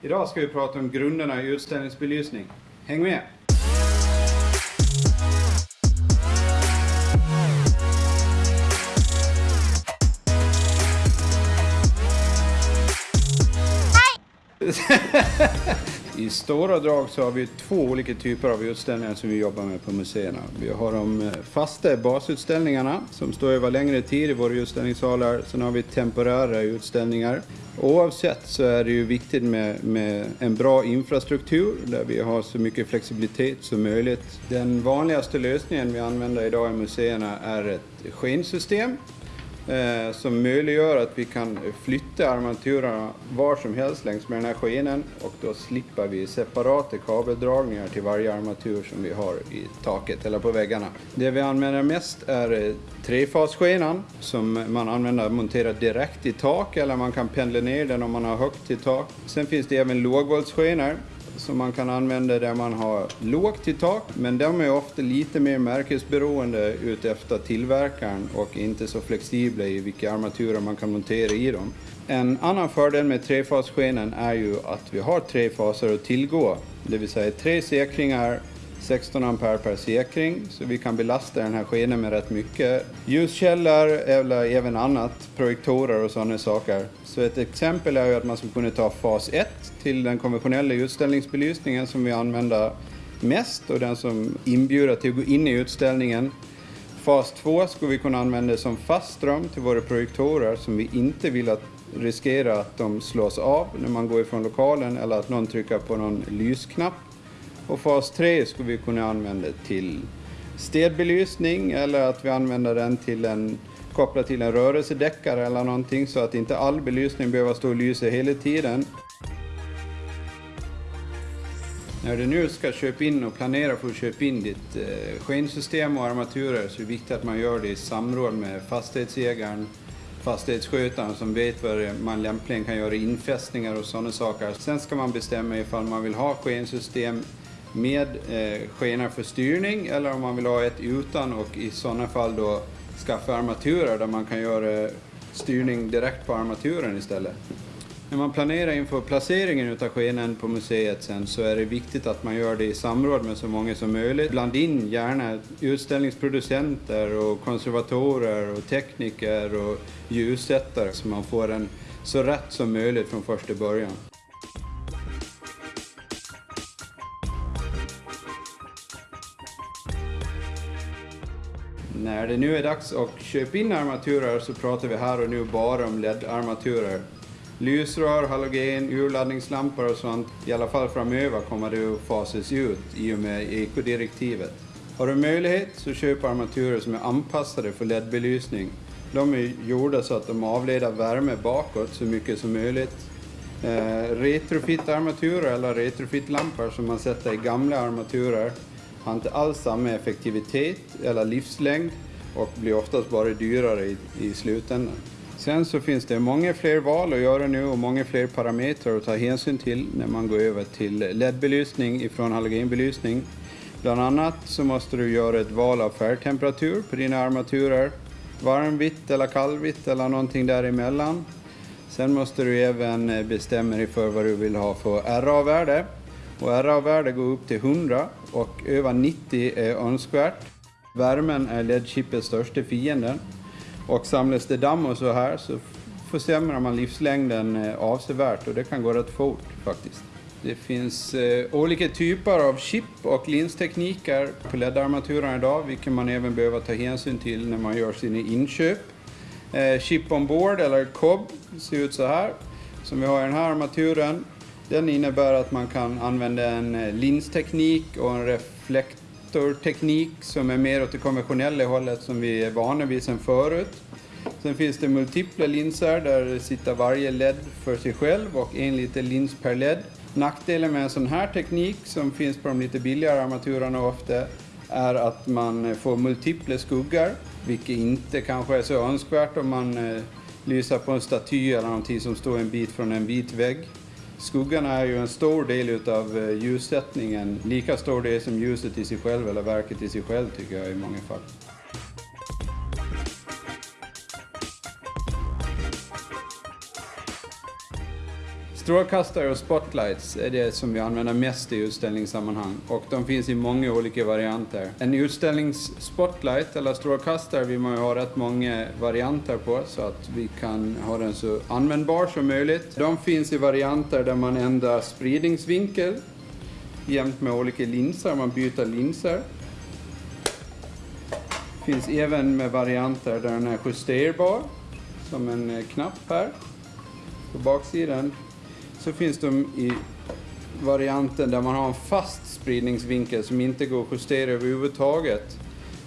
Idag ska vi prata om grunderna i utställningsbelysning. Häng med! I stora drag så har vi två olika typer av utställningar som vi jobbar med på museerna. Vi har de eh, fasta basutställningarna som står över längre tid i våra utställningssalar. Sen har vi temporära utställningar. Oavsett så är det ju viktigt med, med en bra infrastruktur där vi har så mycket flexibilitet som möjligt. Den vanligaste lösningen vi använder idag i museerna är ett skensystem eh, som möjliggör att vi kan flytta armaturerna var som helst längs med den här skenen och då slipper vi separata kabeldragningar till varje armatur som vi har i taket eller på väggarna. Det vi använder mest är eh, trefasskenan som man använder monterat direkt i tak eller man kan pendla ner den om man har högt i tak. Sen finns det även lågvoltsskenor som man kan använda där man har lågt i tak, men de är ofta lite mer märkesberoende utefter tillverkaren och inte så flexibla i vilka armaturer man kan montera i dem. En annan fördel med trefasskenen är ju att vi har tre faser att tillgå, det vill säga tre säkringar 16 ampere per säkring så vi kan belasta den här skenen med rätt mycket. Ljuskällor eller även annat, projektorer och sådana saker. Så ett exempel är ju att man skulle kunna ta fas 1 till den konventionella utställningsbelysningen som vi använder mest och den som inbjuder till att gå in i utställningen. Fas 2 skulle vi kunna använda som fast ström till våra projektorer som vi inte vill att riskera att de slås av när man går ifrån lokalen eller att någon trycker på någon lysknapp. Och fas 3 skulle vi kunna använda till städbelysning eller att vi använder den till en kopplat till en rörelsedäckare eller någonting så att inte all belysning behöver stå och lysa hela tiden. När du nu ska köpa in och planera för att köpa in ditt eh, skensystem och armaturer så är det viktigt att man gör det i samråd med fastighetsägaren, fastighetsskötaren som vet vad man lämpligen kan göra infästningar och sådana saker. Sen ska man bestämma ifall man vill ha skensystem med eh, skenor för styrning eller om man vill ha ett utan och i sådana fall då skaffa armaturer där man kan göra styrning direkt på armaturen istället. När man planerar inför placeringen utav skenen på museet sen så är det viktigt att man gör det i samråd med så många som möjligt. Bland in gärna utställningsproducenter och konservatorer och tekniker och ljussättare så man får den så rätt som möjligt från första början. När det nu är dags att köpa in armaturer så pratar vi här och nu bara om LED-armaturer. Lysrör, halogen, urladdningslampor och sånt, i alla fall framöver kommer det att fasas ut i och med ekodirektivet. Har du möjlighet så köp armaturer som är anpassade för LED-belysning. De är gjorda så att de avleder värme bakåt så mycket som möjligt. Eh, retrofit-armaturer eller retrofit-lampor som man sätter i gamla armaturer har inte alls samma effektivitet eller livslängd och blir oftast bara dyrare i, i slutändan. Sen så finns det många fler val att göra nu och många fler parametrar att ta hänsyn till när man går över till LED-belysning ifrån halogenbelysning. Bland annat så måste du göra ett val av färgtemperatur på dina armaturer. Varmvitt eller kallvitt eller någonting däremellan. Sen måste du även bestämma dig för vad du vill ha för RA-värde. Och RA-värde går upp till 100 och över 90 är önskvärt. Värmen är LED-chippets största fiende. Och samlas det damm och så här så försämrar man livslängden eh, avsevärt och det kan gå rätt fort faktiskt. Det finns eh, olika typer av chip och linstekniker på LED-armaturen idag, vilket man även behöver ta hänsyn till när man gör sina inköp. Eh, chip on board, eller COB, ser ut så här, som vi har i den här armaturen. Den innebär att man kan använda en eh, linsteknik och en reflektorteknik som är mer åt det konventionella hållet som vi är vana vid sedan förut. Sen finns det multipla linser där det sitter varje LED för sig själv och en liten lins per LED. Nackdelen med en sån här teknik som finns på de lite billigare armaturerna ofta är att man eh, får multipla skuggor vilket inte kanske är så önskvärt om man eh, lyser på en staty eller någonting som står en bit från en vit vägg. Skuggarna är ju en stor del utav eh, ljussättningen, lika stor del som ljuset i sig själv eller verket i sig själv tycker jag i många fall. Strålkastare och spotlights är det som vi använder mest i utställningssammanhang och de finns i många olika varianter. En utställningsspotlight eller strålkastare vill man ju ha rätt många varianter på så att vi kan ha den så användbar som möjligt. De finns i varianter där man ändrar spridningsvinkel jämt med olika linser, man byter linser. Finns även med varianter där den är justerbar som en knapp här på baksidan så finns de i varianten där man har en fast spridningsvinkel som inte går att justera överhuvudtaget.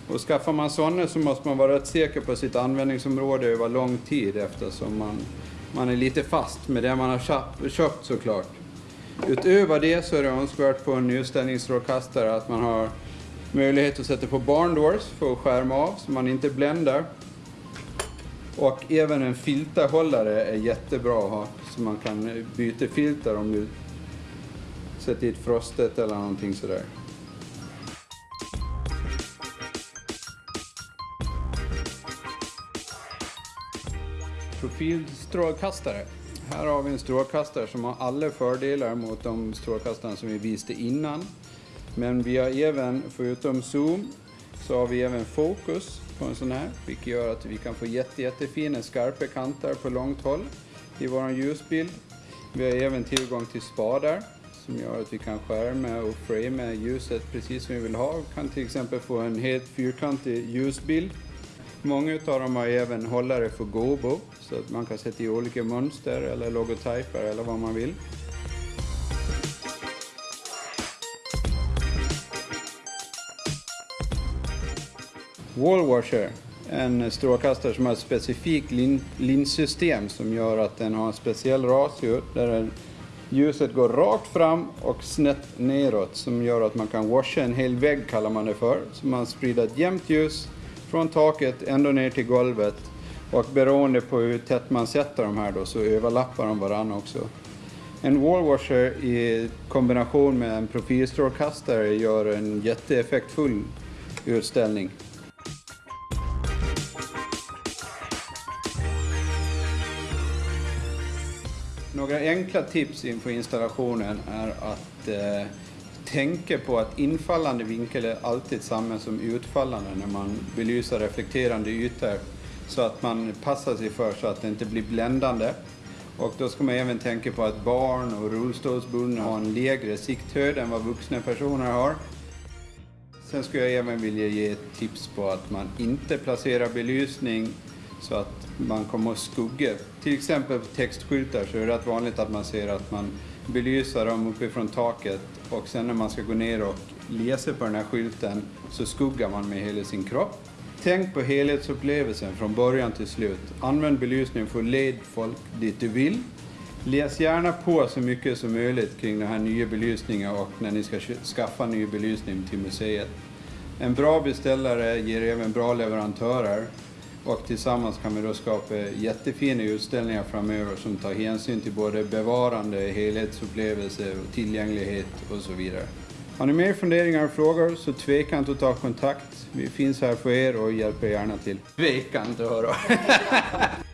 Och skaffar man sådana så måste man vara rätt säker på sitt användningsområde över lång tid eftersom man, man är lite fast med det man har köpt såklart. Utöver det så är det önskvärt på en utställningsstrålkastare att man har möjlighet att sätta på barndoors för att skärma av så man inte bländar. Och även en filterhållare är jättebra att ha så man kan byta filter om du sätter i ett frostet eller någonting sådär. Profilstrålkastare. Här har vi en strålkastare som har alla fördelar mot de strålkastare som vi visste innan. Men vi har även, förutom zoom, så har vi även fokus på en sån här, vilket gör att vi kan få jätte, jättefina skarpa kanter på långt håll i vår ljusbild. Vi har även tillgång till spadar som gör att vi kan skärma och framea ljuset precis som vi vill ha. Vi kan till exempel få en helt fyrkantig ljusbild. Många av dem har även hållare för gobo så att man kan sätta i olika mönster eller logotyper eller vad man vill. Wallwasher, en strålkastare som har ett specifikt lin linssystem som gör att den har en speciell ratio där ljuset går rakt fram och snett neråt som gör att man kan washa en hel vägg kallar man det för. Så man sprider ett jämnt ljus från taket ända ner till golvet och beroende på hur tätt man sätter de här då så överlappar de varandra också. En wallwasher i kombination med en profilstrålkastare gör en jätteeffektfull utställning. Några enkla tips inför installationen är att eh, tänka på att infallande vinkel är alltid samma som utfallande när man belyser reflekterande ytor. Så att man passar sig för så att det inte blir bländande. Och då ska man även tänka på att barn och rullstolsbundna har en lägre sikthöjd än vad vuxna personer har. Sen skulle jag även vilja ge ett tips på att man inte placerar belysning så att man kommer att skugga. Till exempel på textskyltar så är det rätt vanligt att man ser att man belyser dem uppifrån taket och sen när man ska gå ner och läsa på den här skylten så skuggar man med hela sin kropp. Tänk på helhetsupplevelsen från början till slut. Använd belysningen för att leda folk dit du vill. Läs gärna på så mycket som möjligt kring den här nya belysningen och när ni ska skaffa ny belysning till museet. En bra beställare ger även bra leverantörer och tillsammans kan vi då skapa jättefina utställningar framöver som tar hänsyn till både bevarande, helhetsupplevelse, tillgänglighet och så vidare. Har ni mer funderingar och frågor så tveka inte att ta kontakt. Vi finns här för er och hjälper gärna till. Tveka inte att höra!